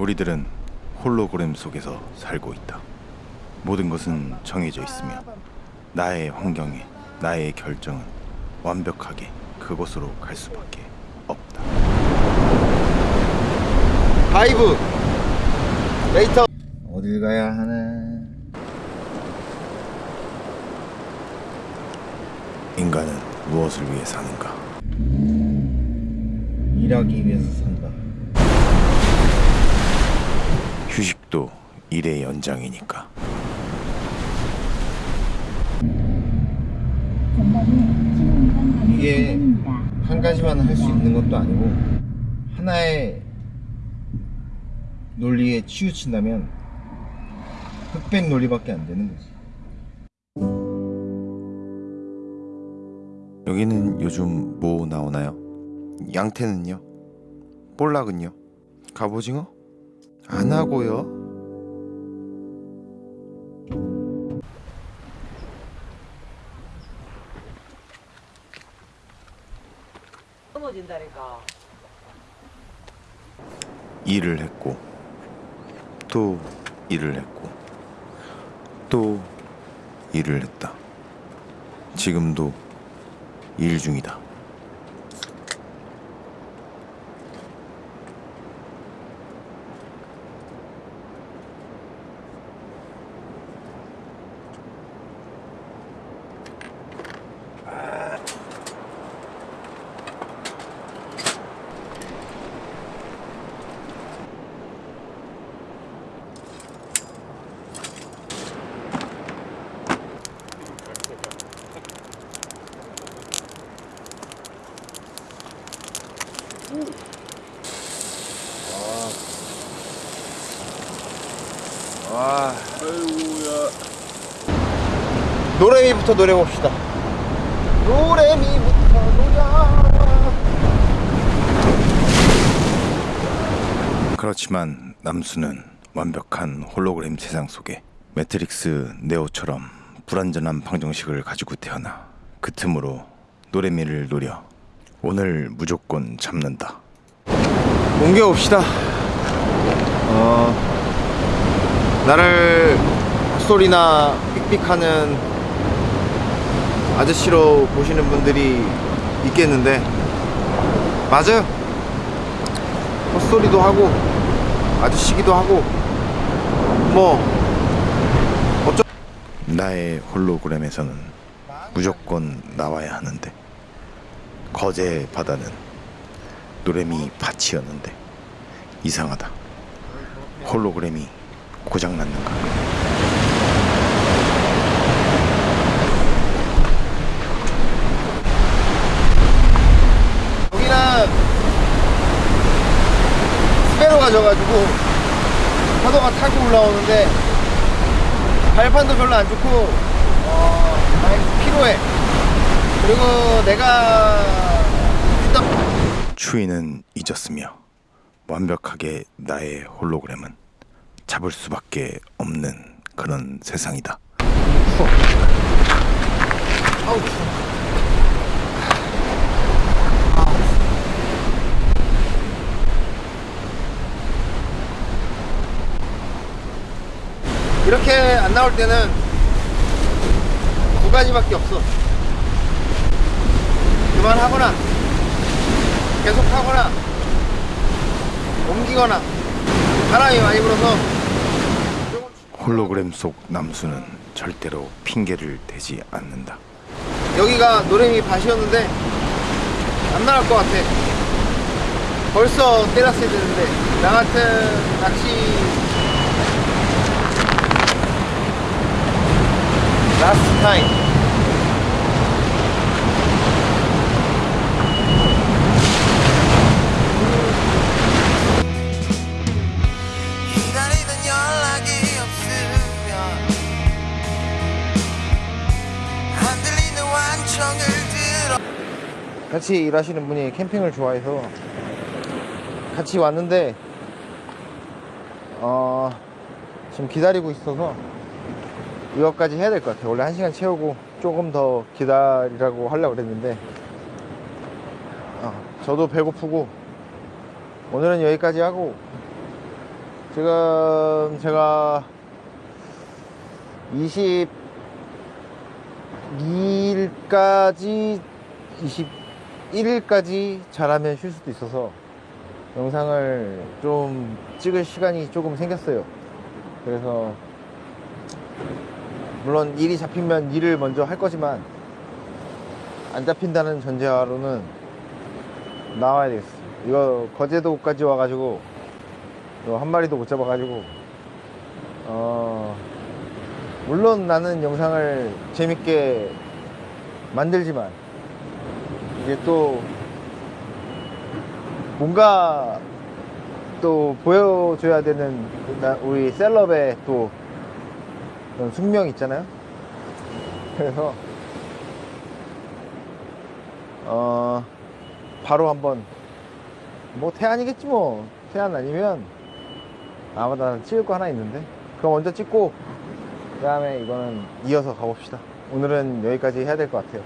우리들은 홀로그램 속에서 살고 있다. 모든 것은 정해져 있으며 나의 환경에 나의 결정은 완벽하게 그곳으로 갈 수밖에 없다. 바이브 레이터 어딜 가야 하나 인간은 무엇을 위해 사는가? 일하기 위해서 산다 휴식도 일의 연장이니까. 이게 한 가지만 할 수 있는 것도 아니고 하나의 논리에 치우친다면 흑백 논리밖에 안 되는 거지 여기는 요즘 뭐 나오나요? 양태는요? 볼락은요? 갑오징어? 안 하고요. 넘어진다니까. 일을 했고 또 일을 했고 또 일을 했다. 지금도 일 중이다. 와 노래미부터 노래 봅시다. 노래미부터 노래. 그렇지만 남수는 완벽한 홀로그램 세상 속에 매트릭스 네오처럼 불완전한 방정식을 가지고 태어나 그 틈으로 노래미를 노려 오늘 무조건 잡는다. 옮겨봅시다. 어, 나를 헛소리나 삑삑하는 아저씨로 보시는 분들이 있겠는데. 맞아요. 헛소리도 하고 아저씨기도 하고 뭐 어쩌 나의 홀로그램에서는 무조건 나와야 하는데 거제 바다는 노래미 밭이었는데. 이상하다. 홀로그램이 고장 났는가? 여기는 스페로 가 져가지고 파도가 타고 올라오는데 발판도 별로 안 좋고 어, 많이 피로해 그리고 내가 추위는 잊었으며 완벽하게 나의 홀로그램은 잡을 수밖에 없는 그런 세상이다. 이렇게 안 나올 때는 두 가지밖에 없어. 그만하거나, 계속하거나, 옮기거나, 바람이 많이 불어서 홀로그램 속 남수는 절대로 핑계를 대지 않는다. 여기가 노래미 밭이었는데 안 나갈 것 같아. 벌써 때렸어야 되는데 나 같은 낚시 라스트 타임 같이 일하시는 분이 캠핑을 좋아해서 같이 왔는데 어 지금 기다리고 있어서 이거까지 해야 될 것 같아요. 원래 한 시간 채우고 조금 더 기다리라고 하려고 그랬는데 어, 저도 배고프고 오늘은 여기까지 하고 지금 제가 22일까지 21일까지 잘하면 쉴 수도 있어서 영상을 좀 찍을 시간이 조금 생겼어요. 그래서 물론 일이 잡히면 일을 먼저 할 거지만 안 잡힌다는 전제하로는 나와야 되겠어. 이거 거제도까지 와가지고 한 마리도 못 잡아가지고 어 물론 나는 영상을 재밌게 만들지만 이게 또 뭔가 또 보여줘야 되는 나- 우리 셀럽의 또 그런 숙명 있잖아요. 그래서 어 바로 한번 뭐 태안이겠지 뭐 태안 아니면 아마도 나 찍을 거 하나 있는데 그거 먼저 찍고 그 다음에 이거는 이어서 가봅시다. 오늘은 여기까지 해야 될 것 같아요